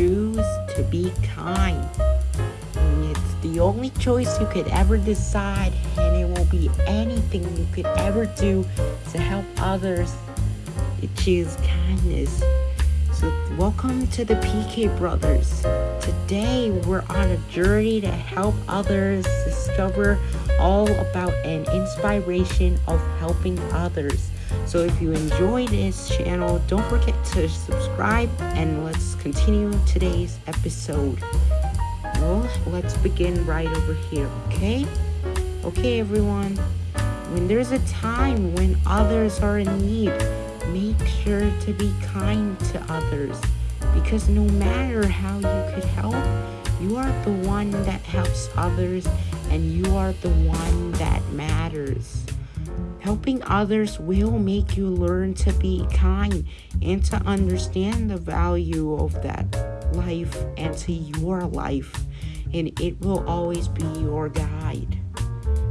choose to be kind. And it's the only choice you could ever decide, and it will be anything you could ever do to help others. You choose kindness. So, welcome to the PK Brothers. Today, we're on a journey to help others discover all about an inspiration of helping others. So if you enjoy this channel, don't forget to subscribe and let's continue today's episode. Well, let's begin right over here, okay? Okay, everyone. When there's a time when others are in need, make sure to be kind to others because no matter how you could help, you are the one that helps others and you are the one that matters. Helping others will make you learn to be kind and to understand the value of that life and to your life, and it will always be your guide.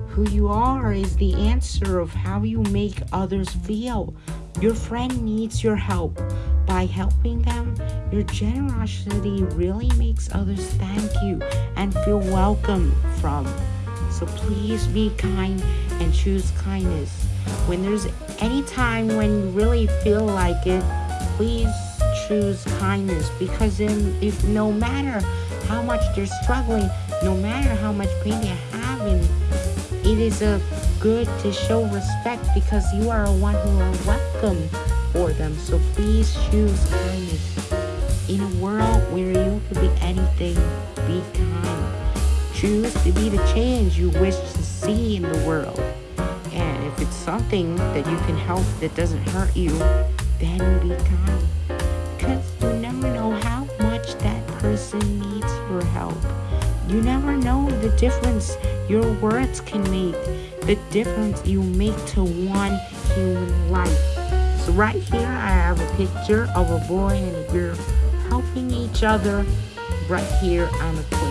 Who you are is the answer of how you make others feel. Your friend needs your help. By helping them, your generosity really makes others thank you and feel welcome from. So please be kind and choose kindness. When there's any time when you really feel like it, please choose kindness because in, if no matter how much they're struggling, no matter how much pain they're having, it is a good to show respect because you are a one who are welcome for them. So please choose kindness. In a world where you could be kind. Choose to be the change you wish to see in the world. And if it's something that you can help that doesn't hurt you, then be kind. Because you never know how much that person needs your help. You never know the difference your words can make, the difference you make to one human life. So right here I have a picture of a boy and a girl helping each other right here on the cliff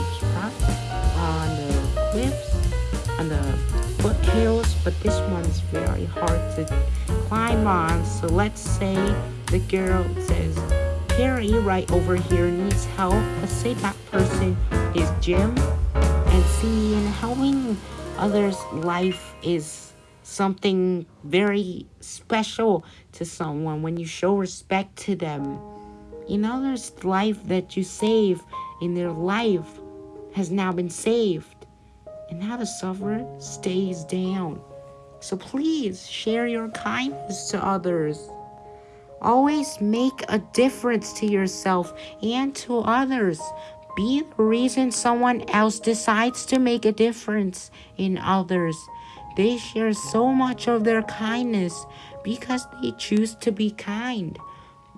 but this one's very hard to climb on. So let's say the girl says, Perry right over here needs help. Let's say that person is Jim. And see, in helping others' life is something very special to someone when you show respect to them. In others' life that you save in their life has now been saved, and now the sufferer stays down. So please share your kindness to others. Always make a difference to yourself and to others. Be the reason someone else decides to make a difference in others. They share so much of their kindness because they choose to be kind.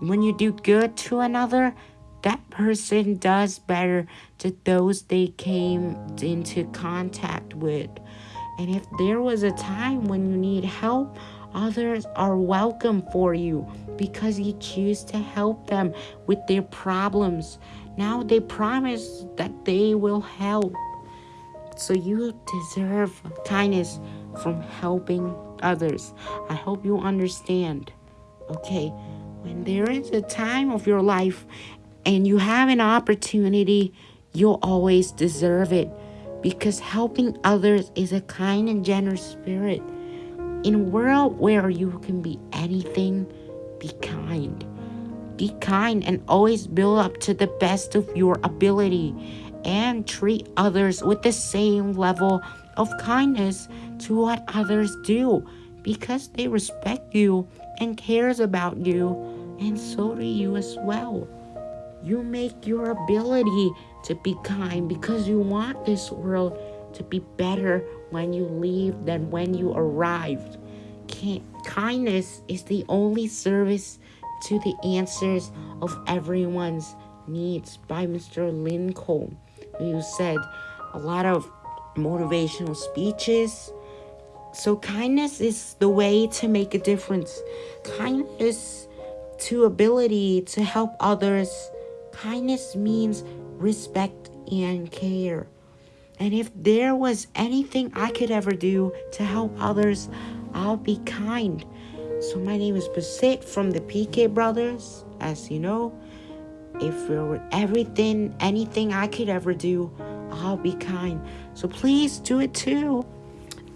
When you do good to another, that person does better to those they came into contact with. And if there was a time when you need help, others are welcome for you because you choose to help them with their problems. Now they promise that they will help. So you deserve kindness from helping others. I hope you understand. Okay, when there is a time of your life and you have an opportunity, you'll always deserve it because helping others is a kind and generous spirit. In a world where you can be anything, be kind. Be kind and always build up to the best of your ability and treat others with the same level of kindness to what others do because they respect you and cares about you and so do you as well. You make your ability to be kind because you want this world to be better when you leave than when you arrived. kindness is the only service to the answers of everyone's needs by Mr. Lincoln, who said a lot of motivational speeches. So, kindness is the way to make a difference. Kindness to ability to help others Kindness means respect and care. And if there was anything I could ever do to help others, I'll be kind. So my name is Basit from the PK Brothers, as you know. if there were everything, anything I could ever do, I'll be kind. So please do it too.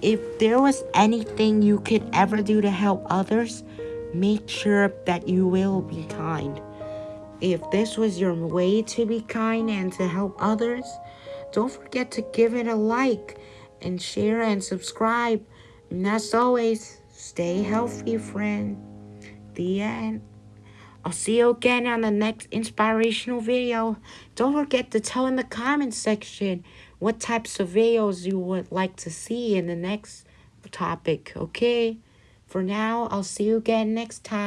If there was anything you could ever do to help others, make sure that you will be kind. If this was your way to be kind and to help others, don't forget to give it a like and share and subscribe. And as always, stay healthy, friend. The end. I'll see you again on the next inspirational video. Don't forget to tell in the comment section what types of videos you would like to see in the next topic, okay? For now, I'll see you again next time.